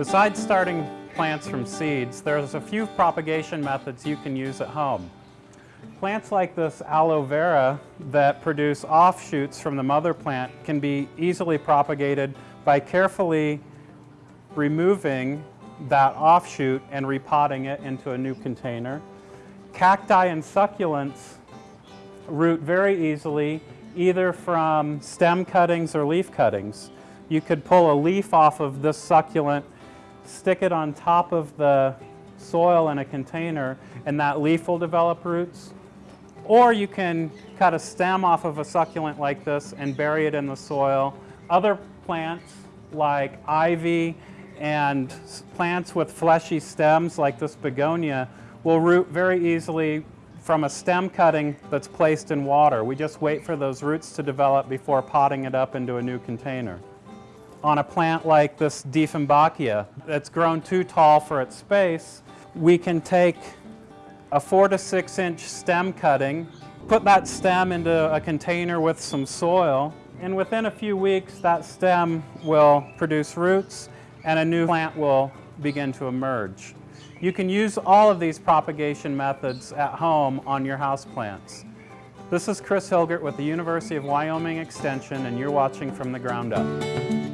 Besides starting plants from seeds, there's a few propagation methods you can use at home. Plants like this aloe vera that produce offshoots from the mother plant can be easily propagated by carefully removing that offshoot and repotting it into a new container. Cacti and succulents root very easily either from stem cuttings or leaf cuttings. You could pull a leaf off of this succulent, stick it on top of the soil in a container, and that leaf will develop roots. Or you can cut a stem off of a succulent like this and bury it in the soil. Other plants like ivy and plants with fleshy stems like this begonia will root very easily from a stem cutting that's placed in water. We just wait for those roots to develop before potting it up into a new container. On a plant like this Dieffenbachia that's grown too tall for its space, we can take a four to six inch stem cutting, put that stem into a container with some soil, and within a few weeks that stem will produce roots and a new plant will begin to emerge. You can use all of these propagation methods at home on your houseplants. This is Chris Hilgert with the University of Wyoming Extension and you're watching From the Ground Up.